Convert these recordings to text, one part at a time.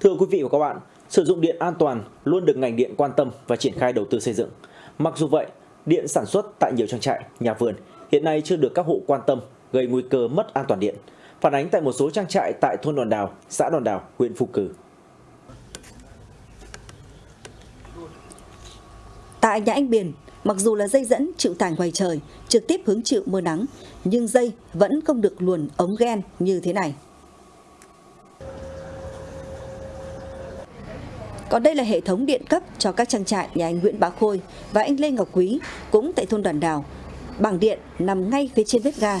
Thưa quý vị và các bạn, sử dụng điện an toàn luôn được ngành điện quan tâm và triển khai đầu tư xây dựng. Mặc dù vậy, điện sản xuất tại nhiều trang trại, nhà vườn hiện nay chưa được các hộ quan tâm, gây nguy cơ mất an toàn điện. Phản ánh tại một số trang trại tại thôn Đòn Đào, xã Đòn Đào, huyện Phù Cử. Tại nhà anh Biển, mặc dù là dây dẫn chịu tải ngoài trời, trực tiếp hứng chịu mưa nắng, nhưng dây vẫn không được luồn ống gen như thế này. Còn đây là hệ thống điện cấp cho các trang trại nhà anh Nguyễn Bá Khôi và anh Lê Ngọc Quý, cũng tại thôn Đoàn Đào. Bảng điện nằm ngay phía trên bếp ga.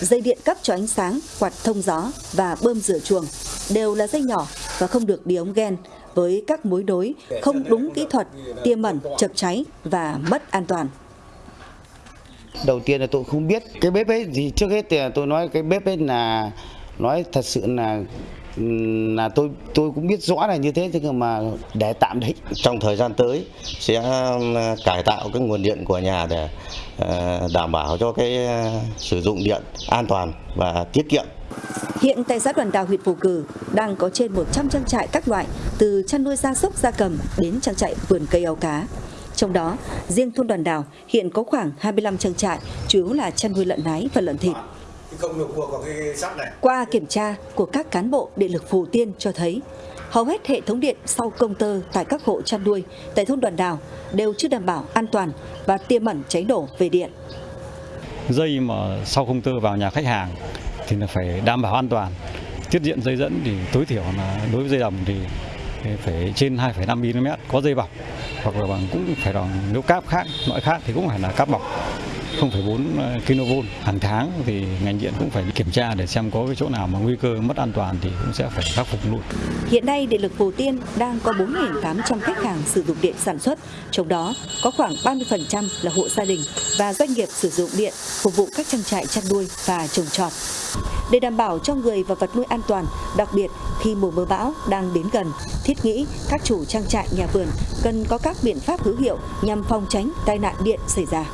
Dây điện cấp cho ánh sáng, quạt thông gió và bơm rửa chuồng đều là dây nhỏ và không được đi ống gen với các mối nối không đúng kỹ thuật, tiềm ẩn, chập cháy và mất an toàn. Đầu tiên là tôi không biết cái bếp ấy thì trước hết thì tôi nói cái bếp ấy là nói thật sự là là tôi tôi cũng biết rõ là như thế thế nhưng mà để tạm đấy trong thời gian tới sẽ ờ, cải tạo cái nguồn điện của nhà để ờ, đảm bảo cho cái ờ, sử dụng điện an toàn và tiết kiệm Hiện tại xã Đoàn Đào huyện Phù Cử đang có trên 100 trang trại các loại từ chăn nuôi gia súc gia cầm đến trang trại vườn cây ao cá. Trong đó, riêng thôn Đoàn Đào hiện có khoảng 25 trang trại, chủ yếu là chăn nuôi lợn nái và lợn thịt. Qua kiểm tra của các cán bộ điện lực Phù Tiên cho thấy, hầu hết hệ thống điện sau công tơ tại các hộ chăn nuôi tại thôn Đoàn Đào đều chưa đảm bảo an toàn và tiềm ẩn cháy nổ về điện. Dây mà sau công tơ vào nhà khách hàng thì là phải đảm bảo an toàn. Tiết diện dây dẫn thì tối thiểu là đối với dây đồng thì phải trên 2,5 mm có dây bọc hoặc là bằng cũng phải là nếu cáp khác loại khác thì cũng phải là cáp bọc 0,4 ờ, kV hàng tháng thì ngành điện cũng phải kiểm tra để xem có cái chỗ nào mà nguy cơ mất an toàn thì cũng sẽ phải khắc phục luôn. Hiện nay Điện lực Hồ Tiên đang có 4.800 khách hàng sử dụng điện sản xuất, trong đó có khoảng 30% là hộ gia đình và doanh nghiệp sử dụng điện phục vụ các trang trại chăn nuôi và trồng trọt. Để đảm bảo cho người và vật nuôi an toàn, đặc biệt khi mùa mưa bão đang đến gần, thiết nghĩ các chủ trang trại nhà vườn cần có các biện pháp hữu hiệu nhằm phòng tránh tai nạn điện xảy ra.